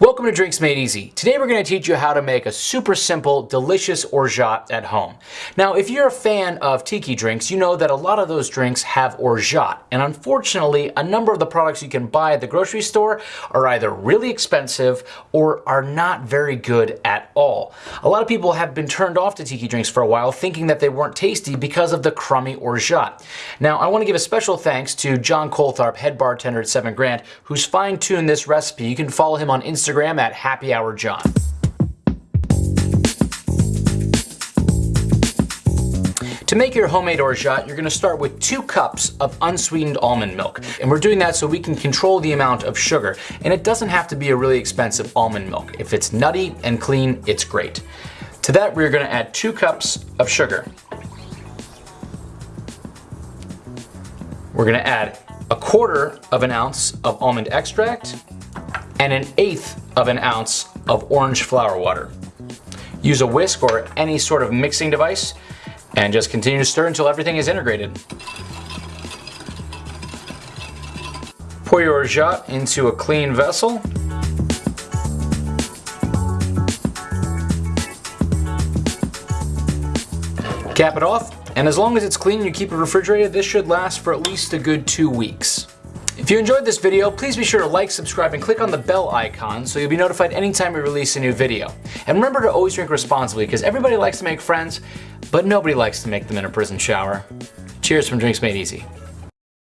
Welcome to Drinks Made Easy. Today we're going to teach you how to make a super simple, delicious orgeat at home. Now, if you're a fan of tiki drinks, you know that a lot of those drinks have orgeat. And unfortunately, a number of the products you can buy at the grocery store are either really expensive or are not very good at all. A lot of people have been turned off to tiki drinks for a while, thinking that they weren't tasty because of the crummy orgeat. Now, I want to give a special thanks to John Coltharp, head bartender at Seven Grand, who's fine-tuned this recipe. You can follow him on Instagram Instagram at Happy Hour John. To make your homemade orgeat, you're gonna start with two cups of unsweetened almond milk. And we're doing that so we can control the amount of sugar. And it doesn't have to be a really expensive almond milk. If it's nutty and clean, it's great. To that, we're gonna add two cups of sugar. We're gonna add a quarter of an ounce of almond extract and an eighth of an ounce of orange flower water. Use a whisk or any sort of mixing device and just continue to stir until everything is integrated. Pour your orgeat into a clean vessel. Cap it off, and as long as it's clean and you keep it refrigerated, this should last for at least a good two weeks. If you enjoyed this video, please be sure to like, subscribe, and click on the bell icon so you'll be notified anytime we release a new video. And remember to always drink responsibly because everybody likes to make friends, but nobody likes to make them in a prison shower. Cheers from Drinks Made Easy.